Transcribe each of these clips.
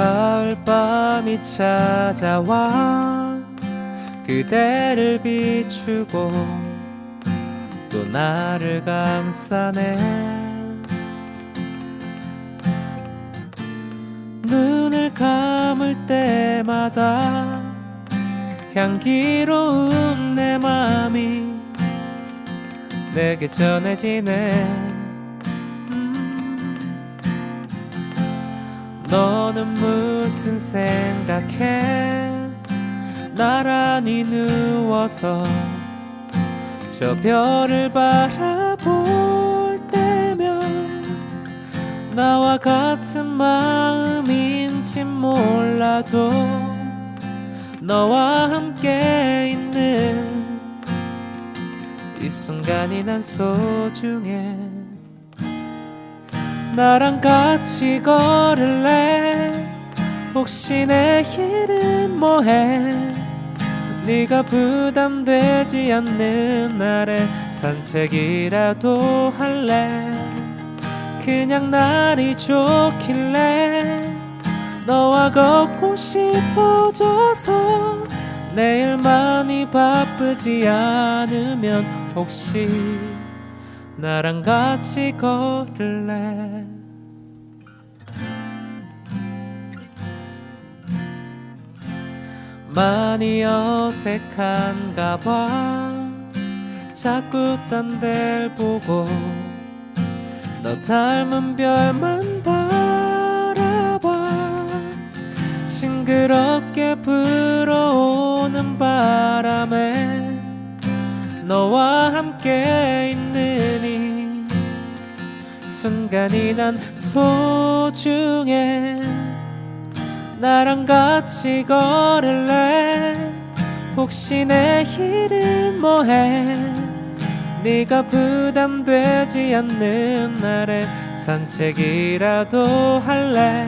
가을밤이 찾아와 그대를 비추고 또 나를 감싸네. 눈을 감을 때마다 향기로운 내 맘이 내게 전해지네 너는 무슨 생각해? 나란히 누워서 저 별을 바라볼 때면 나와 같은 마음인지 몰라도 너와 함께 있는 이 순간이 난 소중해 나랑 같이 걸을래? 혹시 내일은 뭐해? 네가 부담되지 않는 날에 산책이라도 할래? 그냥 날이 좋길래 너와 걷고 싶어져서 내일 많이 바쁘지 않으면 혹시 나랑 같이 걸을래? 많이 어색한가 봐. 자꾸 딴 데를 보고 너 닮은 별만 바라봐. 싱그럽게 불어오는 바람에 너와 함께 있는 이 순간이 난 소중해. 나랑 같이 걸을래? 혹시 내일은 뭐해? 네가 부담되지 않는 날에 산책이라도 할래?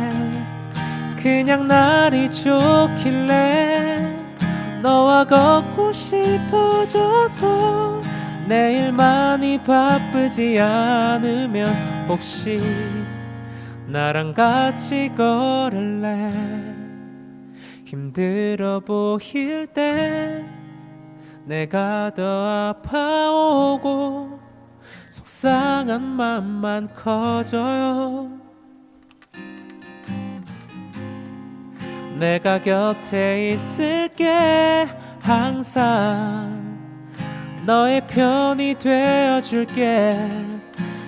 그냥 날이 좋길래 너와 걷고 싶어져서 내일 많이 바쁘지 않으면 혹시 나랑 같이 걸을래? 힘들어 보일 때 내가 더 아파오고 속상한 맘만 커져요. 내가 곁에 있을게 항상. 너의 편이 되어줄게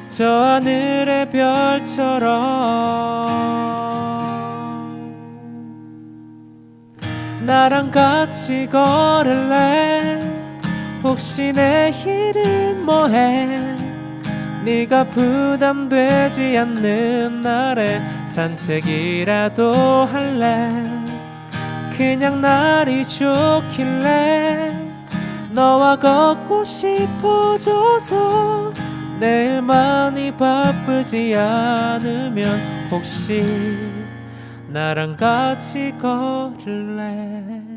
저 하늘의 별처럼 나랑 같이 걸을래? 혹시 내일은 뭐해? 네가 부담되지 않는 날에 산책이라도 할래? 그냥 날이 좋길래 너와 걷고 싶어져서 내일 많이 바쁘지 않으면 혹시 나랑 같이 걸을래